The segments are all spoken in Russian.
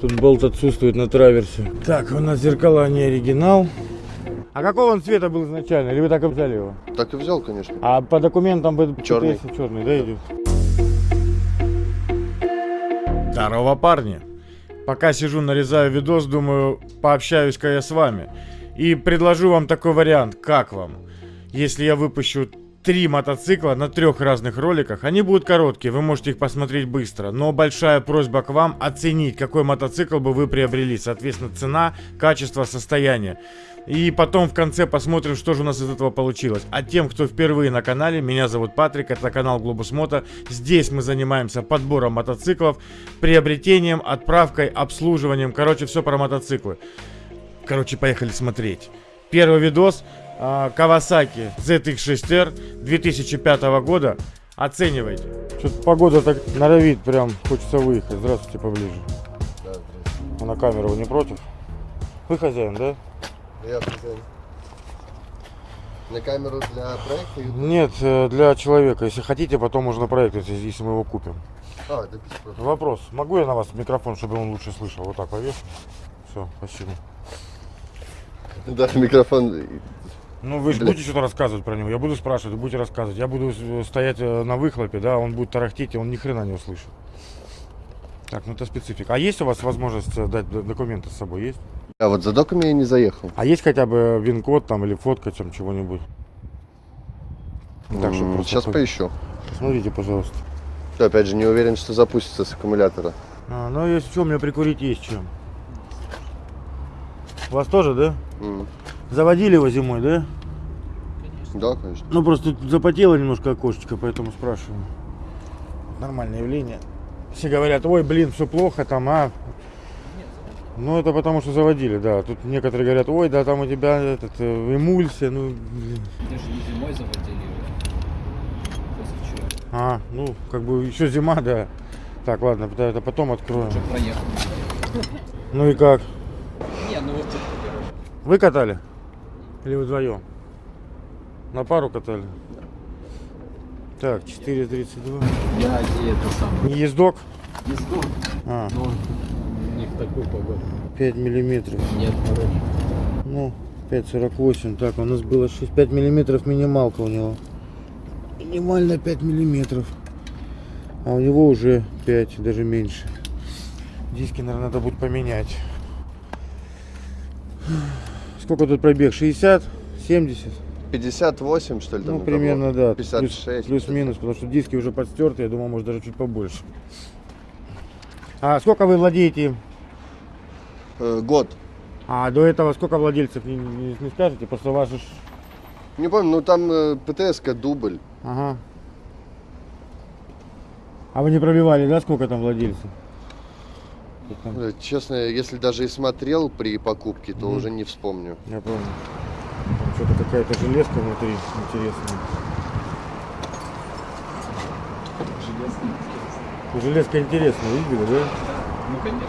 Тут болт отсутствует на траверсе. Так, у нас зеркала не оригинал. А какого он цвета был изначально? Или вы так и взяли его? Так и взял, конечно. А по документам бы Чёрный. черный, да, идет? Здорово, парни. Пока сижу, нарезаю видос, думаю, пообщаюсь-ка я с вами. И предложу вам такой вариант. Как вам? Если я выпущу три мотоцикла на трех разных роликах, они будут короткие, вы можете их посмотреть быстро. Но большая просьба к вам оценить, какой мотоцикл бы вы приобрели. Соответственно, цена, качество, состояние. И потом в конце посмотрим, что же у нас из этого получилось. А тем, кто впервые на канале, меня зовут Патрик, это канал Глобус Мото. Здесь мы занимаемся подбором мотоциклов, приобретением, отправкой, обслуживанием. Короче, все про мотоциклы. Короче, поехали смотреть. Первый видос. Kawasaki ZX6R 2005 года. Оценивайте. Что-то погода так норовит, прям хочется выехать. Здравствуйте, поближе. Да, А на камеру вы не против? Вы хозяин, да? Я хозяин. На камеру для проекта? YouTube? Нет, э, для человека. Если хотите, потом можно проект, если, мы его купим. А, без проблем. Вопрос. Могу я на вас микрофон, чтобы он лучше слышал? Вот так повешу. Все, спасибо. Да, микрофон. Ну, вы же будете что-то рассказывать про него. Я буду спрашивать, вы будете рассказывать. Я буду э, стоять э, на выхлопе, да, он будет тарахтеть, и он ни хрена не услышит. Так, ну это специфика. А есть у вас возможность э, дать документы с собой? Есть? А вот за доками я не заехал. А есть хотя бы вин-код там или фотка там чего-нибудь? Так, чтобы Сейчас хоть- поищу. Посмотрите, пожалуйста. Всё, Опять же, не уверен, что запустится с аккумулятора. А, ну, если что, у меня прикурить есть чем. У вас тоже, да? М, Заводили его зимой, да? Да, конечно. Ну, просто тут запотело немножко окошечко, поэтому спрашиваю. Нормальное явление. Все говорят, ой, блин, все плохо там, а. Ну, это потому что заводили, да. Тут некоторые говорят, ой, да там у тебя этот, э, эмульсия, ну, блин. Даже не зимой заводили его. А, ну, как бы еще зима, да. Так, ладно, это потом откроем. Уже проехал. Ну и как? Не, ну вот короче. Вы катали? Или вдвоем? На пару катали? Так, 4.32. Я это самое. Не ездок? Езду. А, Но не в такую погоду. 5 миллиметров. Нет, короче. Ну, 5.48. Так, у нас было 6, 5 миллиметров минималка у него. Минимально 5 миллиметров. А у него уже 5, даже меньше. Диски, наверное, надо будет поменять. Сколько тут пробег? 60? 70? 58, что ли, там? Ну, примерно, кого? да. 56. Плюс- Плюс-минус, потому что диски уже подстерты, я думал, может, даже чуть побольше. А сколько вы владеете им? Э, год. А до этого сколько владельцев, не, не- не скажете? Просто ваши... Не помню, ну там э, ПТС-ка дубль. Ага. А вы не пробивали, да, сколько там владельцев? Там? Э, Честно, если даже и смотрел при покупке, то Мгм. уже не вспомню. Я помню. Там что-то какая-то железка внутри интересная. Железный. интересно. Ну, Железка интересная, видели, да? Ну, конечно.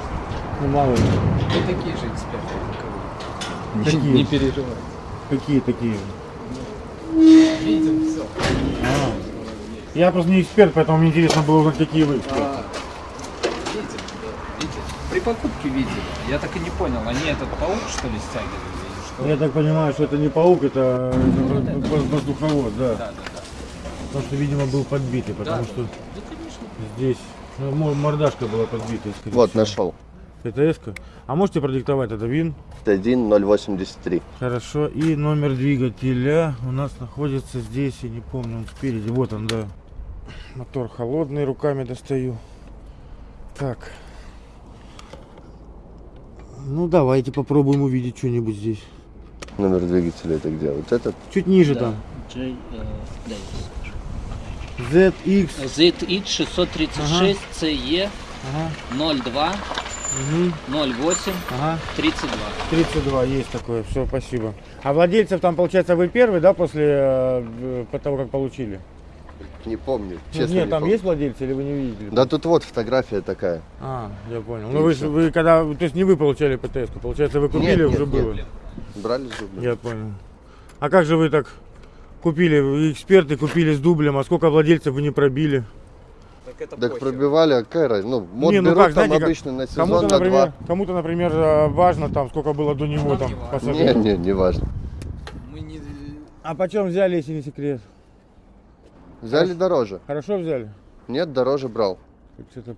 Ну, мало ли. Мы такие же эксперты. Какие? Не, не переживай. Какие такие? Видим все. А. Я просто не эксперт, поэтому мне интересно было узнать, какие вы эксперты. А, видим, да, видим. При покупке видели. Я так и не понял, они этот паук что ли стягивали или что? Я так понимаю, что это не паук, это, это это- воз- воздуховод, да. Да, да, да. Потому что, видимо, был подбитый, потому Да. что Да, конечно. здесь ну, мо- мордашка была подбита. Вот, всего. нашел. Это эска. А можете продиктовать это ВИН? 1083. Хорошо. И номер двигателя у нас находится здесь, я не помню, он спереди. Вот он, да. Мотор холодный, руками достаю. Так. Ну, давайте попробуем увидеть что-нибудь здесь. Номер двигателя это где? Вот этот? Чуть ниже там. J, э. ZX. ZX 636 CE Ага. 02 Угу. 08 Ага. 32. 32 есть такое. Все, спасибо. А владельцев там, получается, вы первый, да, после э, того, как получили? Не помню. Ну, Честно, Нет, не там помню. есть владельцы или вы не видели? Да тут вот фотография такая. А, я понял. Ну вы, вы когда, то есть не вы получали птс -ку, получается вы купили, Нет, уже нет, было? нет. Брали с дублем. Я понял. А как же вы так купили, вы эксперты купили с дублем, а сколько владельцев вы не пробили? Так это Так пробивали, а какая разница? Ну, мод Не, ну берут как, там знаете, как обычно на сезон, Кому-то, на например, два. кому-то, например, э, важно там, сколько было до него там не. Не, не, не важно. Мы не... А почем взяли, если не секрет? Взяли дороже. Хорошо взяли? Нет, дороже брал. Тут что-то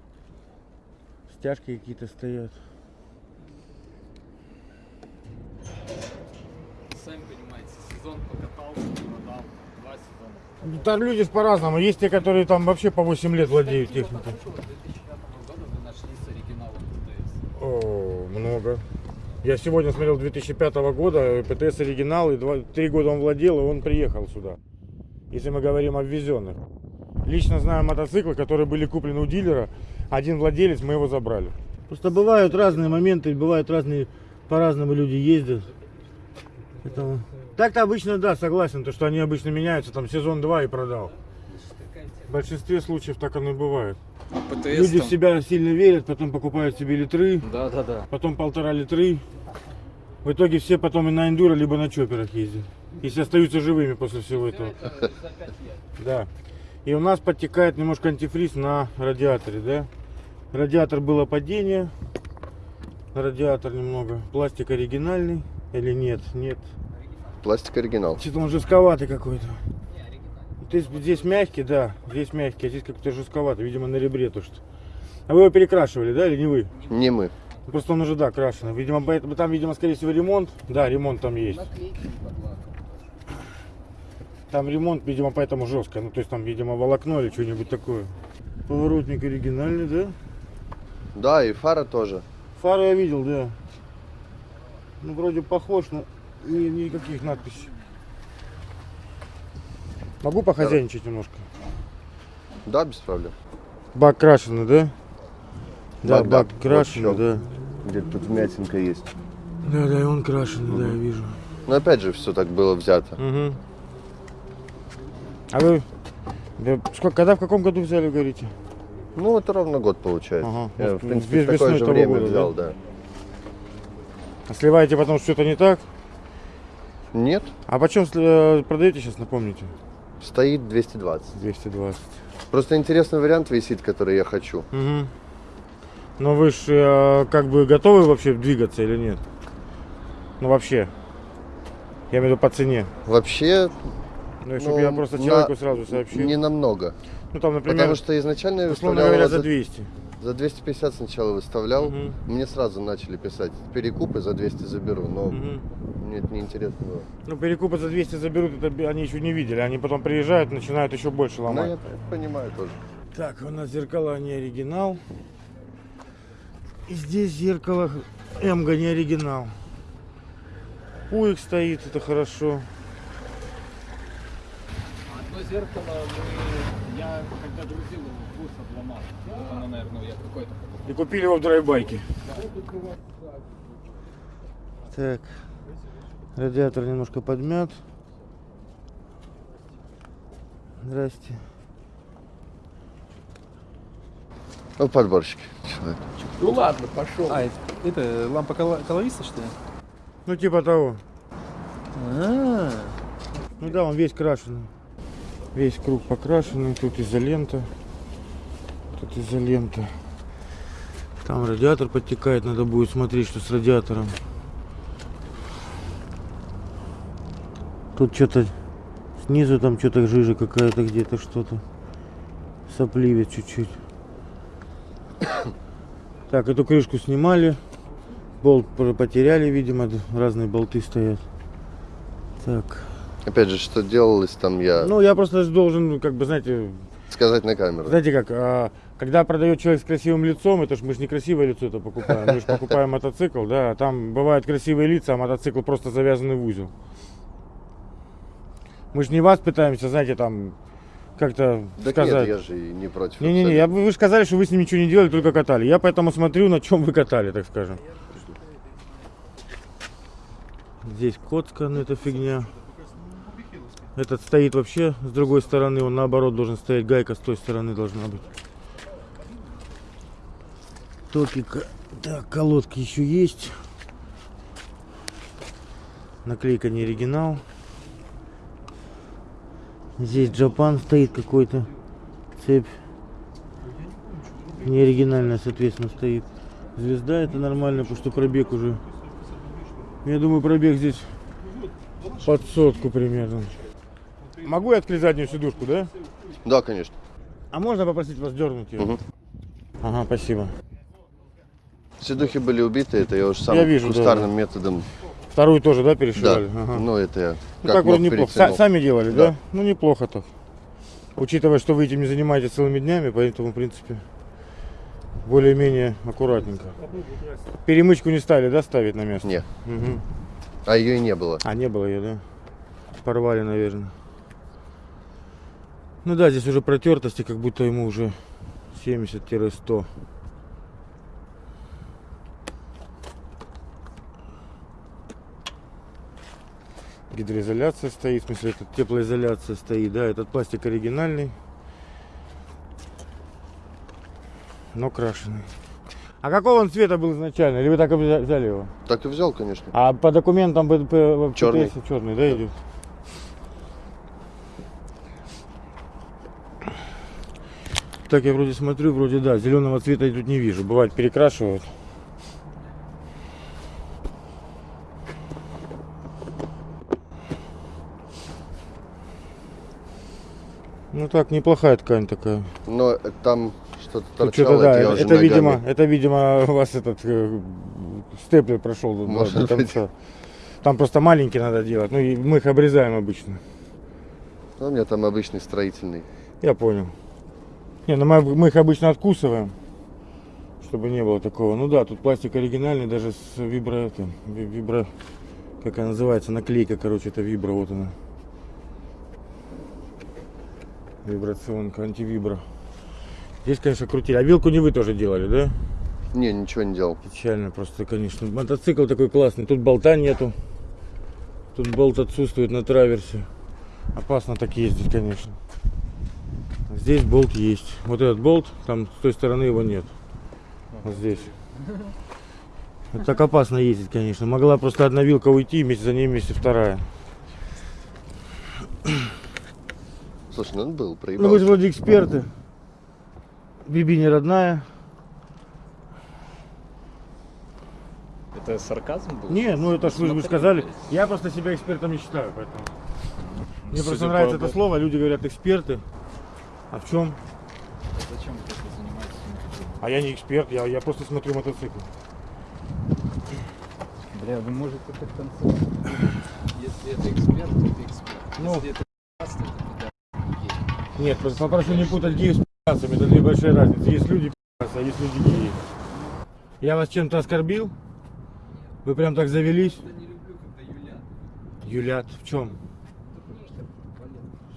стяжки какие-то стоят. Сами понимаете, сезон покатался, продал. Два сезона. Там люди по-разному. Есть те, которые там вообще по 8 лет владеют техникой. в 2005 году вы нашли с оригиналом ТТС. О, много. Я сегодня смотрел 2005 года, ПТС оригинал, и два, три года он владел, и он приехал сюда. Если мы говорим о ввезенных. Лично знаю мотоциклы, которые были куплены у дилера. Один владелец, мы его забрали. Просто бывают разные моменты, бывают разные, по-разному люди ездят. Поэтому... Так-то обычно, да, согласен, то, что они обычно меняются, там сезон 2 и продал. В большинстве случаев так оно и бывает. ПТС Люди в там- себя сильно верят, потом покупают себе литры, Да, да, да. потом полтора литры. В итоге все потом и на эндуро, либо на чоперах ездят. Если остаются живыми после всего этого. Да. И у нас подтекает немножко антифриз на радиаторе, да? Радиатор было падение. Радиатор немного. Пластик оригинальный. Или нет? Нет. Пластик оригинал. Что-то он жестковатый какой-то. То есть здесь мягкий, да, здесь мягкий, а здесь как-то жестковатый, видимо, на ребре то что. А вы его перекрашивали, да, или не вы? Не мы. Просто он уже, да, крашеный. Видимо, поэтому там, видимо, скорее всего, ремонт. Да, ремонт там есть. Там ремонт, видимо, поэтому жестко. Ну, то есть там, видимо, волокно или что-нибудь такое. Поворотник оригинальный, да? Да, и фара тоже. Фары я видел, да. Ну, вроде похож, но ни- никаких надписей. Могу похозяйничать немножко? Да, без проблем. Бак крашеный, да? Да, Бак, бак Вот крашеный, да. Где-то тут вмятинка есть. Да, да, и он крашеный, да, я вижу. Но опять же, все так было взято. Угу. А вы да, сколько, когда в каком году взяли, говорите? Ну, это ровно год получается. Ага. Я, в принципе, в такое же время года, взял, да. А сливаете потом что-то не так? Нет, А почем э, продаете сейчас, напомните? стоит 220. 220. Просто интересный вариант висит, который я хочу. Угу. Но вы же как бы готовы вообще двигаться или нет? Ну вообще. Я имею в виду по цене. Вообще, Ну, чтобы Ну, я просто на- человеку сразу сообщил. не намного. Ну там, например, Потому что изначально условно говоря, за за, 200. за 250 сначала выставлял. Мгм. Мне сразу начали писать, перекупы за 200 заберу, но Мгм. мне это неинтересно было. Ну, перекупы за 200 заберут, это они еще не видели. Они потом приезжают, начинают еще больше Ну, ломать. я понимаю тоже. Так, у нас зеркала не оригинал. И здесь зеркало Эмга не оригинал. Пуик стоит, это хорошо. Одно зеркало мы... Я когда грузил его, курс обломал. Вот оно, наверное, я какой-то. И купили его в драйбайке. Так, радиатор немножко подмят. Здрасте. Ну, подборщик. Человек. Ну ладно, пошел. А, это, это лампа коло- колориста, что ли? Ну, типа того. А, Ну да, он весь крашеный. Весь круг покрашенный. Тут изолента. Тут изолента. Там радиатор подтекает. Надо будет смотреть, что с радиатором. Тут что-то снизу там что-то жижа какая-то где-то что-то. Сопливит чуть-чуть. Так, эту крышку снимали. Болт потеряли, видимо. Разные болты стоят. Так. Опять же, что делалось там, я Ну, я просто должен, как бы, знаете, сказать на камеру. знаете как, а, когда продает человек с красивым лицом, это ж мы же не красивое лицо это покупаем, мы же покупаем мотоцикл, да, а там бывают красивые лица, а мотоцикл просто завязанный в узел. Мы же не вас пытаемся, знаете, там, как-то Так сказать. нет, я же и не против. Не-не-не, я, вы же сказали, что вы с ним ничего не делали, только катали. Я поэтому смотрю, на чем вы катали, так скажем. Здесь коцка, ну это фигня. Этот стоит вообще с другой стороны, он наоборот должен стоять, гайка с той стороны должна быть. Токика. Так, колодки еще есть. Наклейка не оригинал. Здесь Джапан стоит какой-то. Цепь. Не оригинальная, соответственно, стоит. Звезда это нормально, потому что пробег уже. Я думаю, пробег здесь под сотку примерно. Могу я открыть заднюю сидушку, да? Да, конечно. А можно попросить вас дернуть ее? Мгм. Ага, спасибо. Седухи были убиты, это я уже сам Я вижу, да, кустарным методом. Вторую тоже, да, Да, перешивали? Ага. ну это я Ну как так вроде неплохо. Перетянул. сами делали, да? Да. Ну неплохо так. Учитывая, что вы этим не занимаетесь целыми днями, поэтому, в принципе, более-менее аккуратненько. Перемычку не стали, да, ставить на место? Не, Мгм. а ее и не было. А, не было ее, да? Порвали, наверное. Ну да, здесь уже протертости, как будто ему уже 70-100. Гидроизоляция стоит, в смысле, это теплоизоляция стоит, да, этот пластик оригинальный, но крашеный. А какого он цвета был изначально? Или вы так и взя- взяли его? Так и взял, конечно. А по документам БДП Чёрный. черный, да, идет? Так я вроде смотрю, вроде да, зеленого цвета я тут не вижу. Бывает перекрашивают. Ну так, неплохая ткань такая. Но там что-то торчало, что-то, да, это ногами. видимо, это, видимо, у вас этот э, степлер прошел до- до, Может до быть. Там просто маленький надо делать. Ну и мы их обрезаем обычно. Ну, у меня там обычный строительный. Я понял. Не, ну мы, мы их обычно откусываем, чтобы не было такого. Ну да, тут пластик оригинальный, даже с вибро, это, ви- вибро, как она называется, наклейка, короче, это вибро, вот она. Вибрационка, антивибро. Здесь, конечно, крутили. А вилку не вы тоже делали, да? Не, ничего не делал. Печально просто, конечно. Мотоцикл такой классный. Тут болта нету. Тут болт отсутствует на траверсе. Опасно так ездить, конечно. Здесь болт есть. Вот этот болт, там с той стороны его нет. Вот здесь. Вот так опасно ездить, конечно. Могла просто одна вилка уйти, вместе за ней вместе вторая. Слушай, ну он был, Ну вы же вроде эксперты. Биби не родная. Это сарказм был? Не, ну это ж вы, вы сказали. Я просто себя экспертом не считаю, поэтому. Мне Судя просто нравится это слово, люди говорят эксперты. А в чем? Зачем вы этим занимаетесь? А я не эксперт, я, я просто смотрю мотоцикл. Бля, вы можете это в конце. Если это эксперт, то это эксперт. Ну. Если это то. Нет, просто попрошу не путать геев с пи***цами, это две большие разницы. Есть люди пи***цы, а есть люди геи. Я вас чем-то оскорбил? Вы прям так завелись? Я не люблю, когда юлят. Юлят, в чем?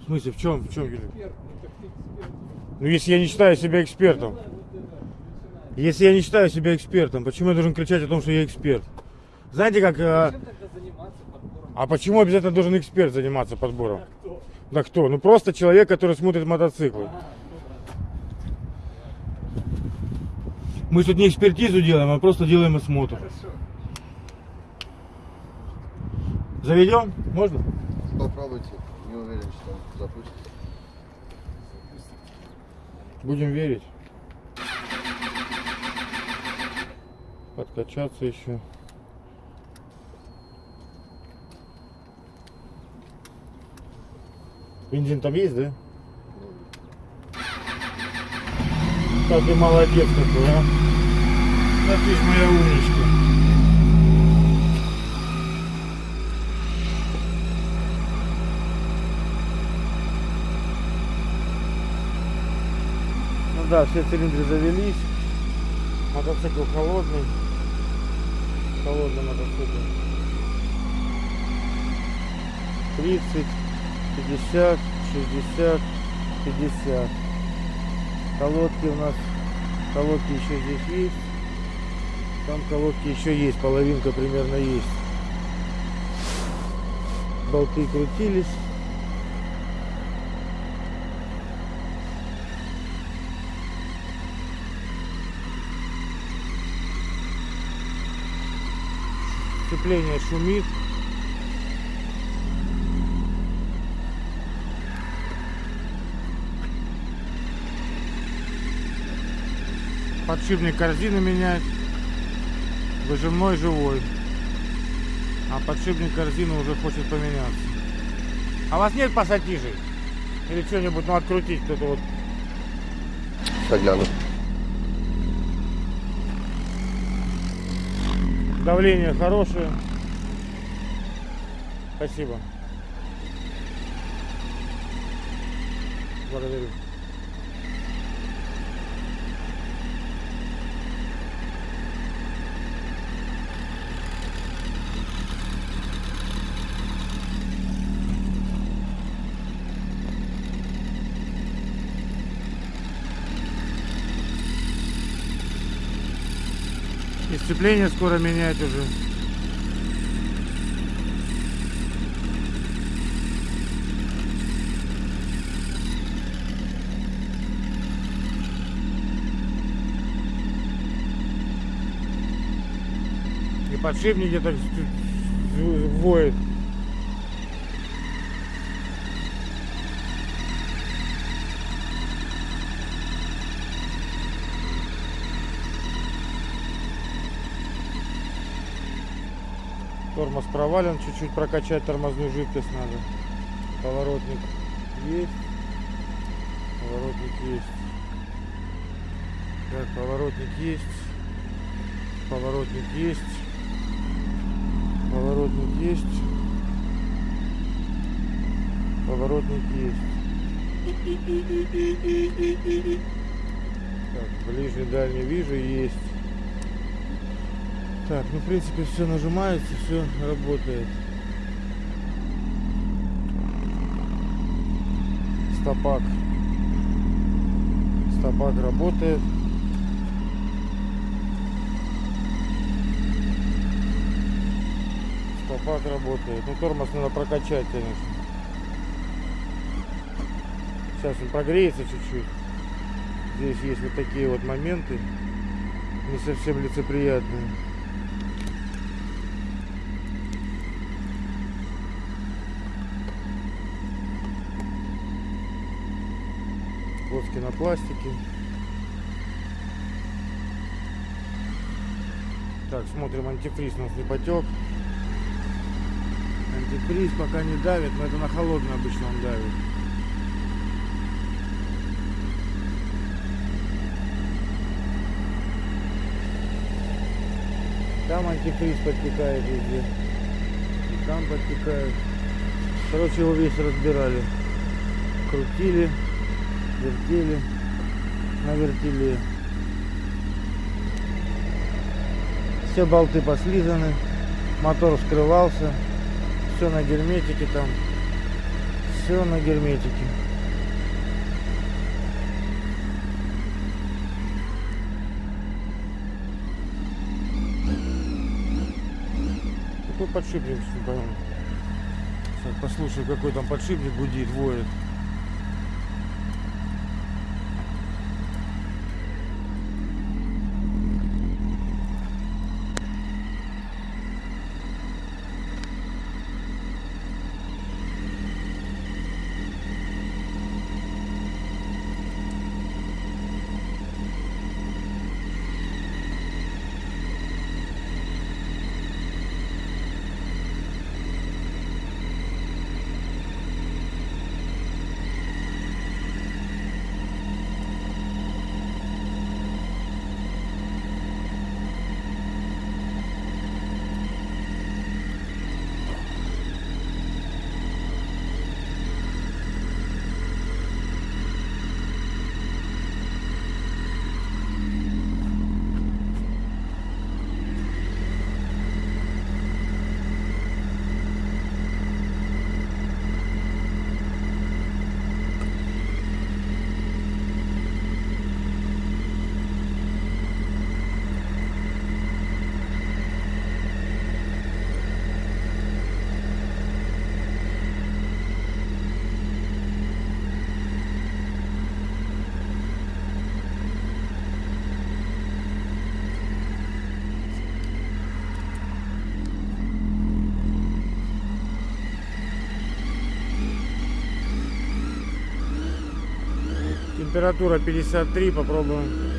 В смысле, в чем? В чем Юлят? Ну. Ну если я не считаю себя экспертом. Если я не считаю себя экспертом, почему я должен кричать о том, что я эксперт? Знаете, как... подбором? А почему обязательно должен эксперт заниматься подбором? Да кто? Ну просто человек, который смотрит мотоциклы. Мы тут не экспертизу делаем, а просто делаем осмотр. Заведем? Можно? Попробуйте. Не уверен, что он запустит. Будем верить. Подкачаться еще. Бензин там есть, да? Так ты молодец какой, а. Да ты ж моя умничка. Ну да, все цилиндры завелись. Мотоцикл холодный. Холодный мотоцикл. 30, 50, 60, 50. Колодки у нас, колодки еще здесь есть. Там колодки еще есть, половинка примерно есть. Болты крутились. Сцепление шумит. Подшипник корзины менять. Выжимной живой. А подшипник корзины уже хочет поменяться. А у вас нет пассатижей? Или что-нибудь, ну, открутить кто-то вот. Загляну. Давление хорошее. Спасибо. Благодарю. Сцепление скоро менять уже. И подшипник где-то воет. Тормоз провален, чуть-чуть прокачать тормозную жидкость надо. Поворотник есть. Поворотник есть. Так, поворотник есть. Поворотник есть. Поворотник есть. Поворотник есть. Так, ближний, дальний вижу, есть. Так, ну в принципе все нажимается, все работает. Стопак. Стопак работает. Стопак работает. Ну тормоз надо прокачать, конечно. Сейчас он прогреется чуть-чуть. Здесь есть вот такие вот моменты. Не совсем лицеприятные. Плоски на пластике. Так, смотрим, антифриз у нас не потек. Антифриз пока не давит, но это на холодный обычно он давит. Там антифриз подтекает везде. И там подтекает. Короче, его весь разбирали. Крутили, вертели на вертеле. Все болты послизаны, мотор вскрывался, все на герметике там, все на герметике. Какой подшипник. Сейчас послушаю, какой там подшипник гудит, воет. Температура 53, попробуем.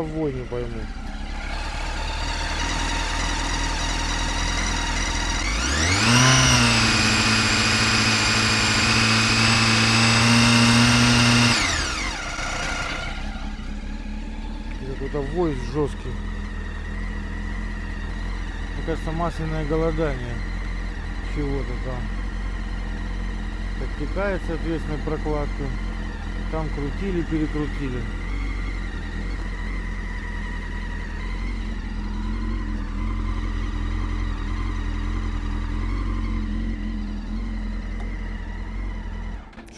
Что за вой, не пойму. Какой-то вой жесткий. Мне кажется, масляное голодание чего-то там. Подтекает, соответственно, прокладка. Там крутили, перекрутили.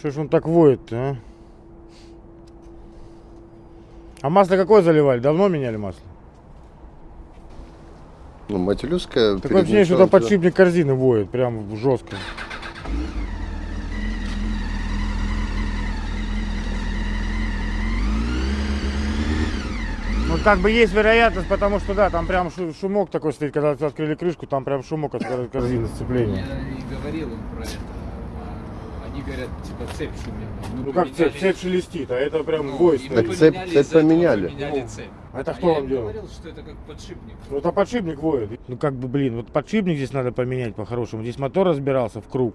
Что ж он так воет-то, а? А масло какое заливали? Давно меняли масло? Ну, Матилюская. Такое ощущение, что там подшипник корзины воет, прям жестко. Ну, как бы есть вероятность, потому что, да, там прям шу- шумок такой стоит, когда открыли крышку, там прям шумок от кор- корзины сцепления. Я и говорил им про это. А Они говорят, типа цепь шумела. Мы Ну, как цепь, поменяли- цепь шелестит, а это прям Ну, стоит. Так цепь- поменяли, цепь поменяли. поменяли Ну, цепь. а это А кто я вам делал? говорил, что это как подшипник. Ну, это подшипник воет. Ну, как бы, блин, вот подшипник здесь надо поменять по-хорошему. Здесь мотор разбирался в круг.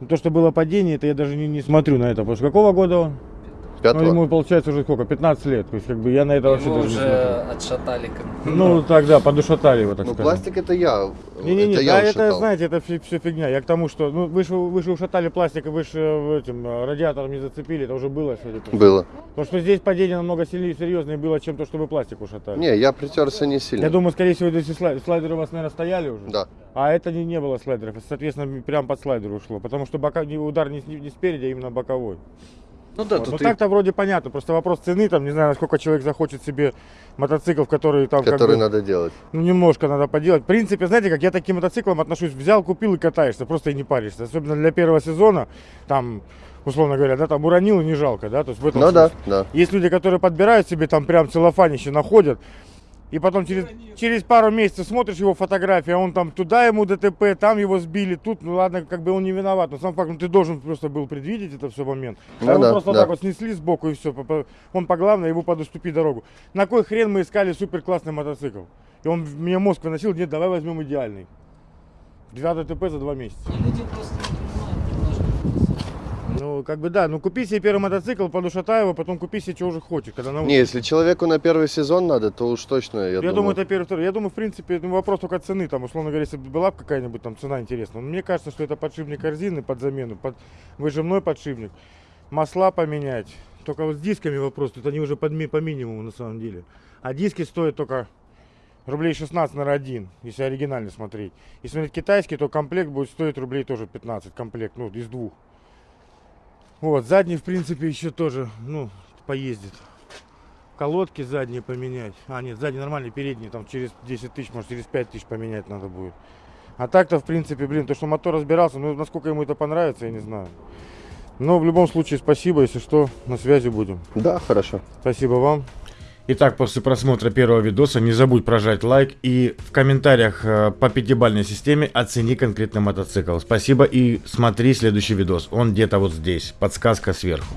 Ну, то, что было падение, это я даже не, не смотрю на это. Потому что какого года он? Ну, Пятого. ему получается уже сколько? 15 лет. То есть, как бы я на это вообще Его даже не смотрю. уже отшатали. как- Ну, тогда подушатали его, так Ну, пластик это я. Не-не-не, это да, я это, знаете, это все, фигня. Я к тому, что, ну, вы же, вы же ушатали пластик, вы же э, этим э, радиатором не зацепили, это уже было, по всему. Было. Потому что здесь падение намного сильнее, серьезнее было, чем то, что вы пластик ушатали. Не, я притерся не сильно. Я думаю, скорее всего, здесь слайдеры у вас, наверное, стояли уже. Да. А это не, не было слайдеров, соответственно, прям под слайдер ушло. Потому что бока, не, удар не, не спереди, а именно боковой. Ну да, Вот. тут Ну и- так-то вроде понятно, просто вопрос цены, там, не знаю, насколько человек захочет себе мотоцикл, который там как Который бы, надо делать. ну, немножко надо поделать. В принципе, знаете, как я таким мотоциклам отношусь, взял, купил и катаешься, просто и не паришься. Особенно для первого сезона, там, условно говоря, да, там уронил и не жалко, да, то есть в этом Ну да, смысле. да. Есть люди, которые подбирают себе там прям целлофанище находят, и потом через, через пару месяцев смотришь его фотографии, а он там туда ему ДТП, там его сбили, тут, ну ладно, как бы он не виноват, но сам факт, ну ты должен просто был предвидеть это все момент. Ну А его да, просто да. так вот снесли сбоку и все, он по главной, ему подуступи дорогу. На кой хрен мы искали супер классный мотоцикл? И он мне мозг выносил, нет, давай возьмем идеальный. Два ДТП за два месяца. люди просто. Ну, как бы да, ну купи себе первый мотоцикл, подушатай его, потом купи себе, что уже хочешь, когда. Не, если человеку на первый сезон надо, то уж точно, я, Я, думаю, думаю. это первый, второй. Я думаю, в принципе, ну, вопрос только цены. Там, условно говоря, если бы была бы какая-нибудь там цена интересная. Но мне кажется, что это подшипник корзины под замену, под выжимной подшипник. Масла поменять. Только вот с дисками вопрос. Тут они уже под, по минимуму на самом деле. А диски стоят только рублей 16 на один, если оригинально смотреть. Если смотреть китайский, то комплект будет стоить рублей тоже 15. Комплект, ну, из двух. Вот, задний, в принципе, еще тоже, ну, поездит. Колодки задние поменять. А, нет, задние нормальные, передние, там через 10 тысяч, может через 5 тысяч поменять надо будет. А так-то, в принципе, блин, то, что мотор разбирался, ну, насколько ему это понравится, я не знаю. Но в любом случае, спасибо, если что, на связи будем. Да, хорошо. Спасибо вам. Итак, после просмотра первого видоса не забудь прожать лайк и в комментариях э, по пятибалльной системе оцени конкретный мотоцикл. Спасибо и смотри следующий видос. Он где-то вот здесь. Подсказка сверху.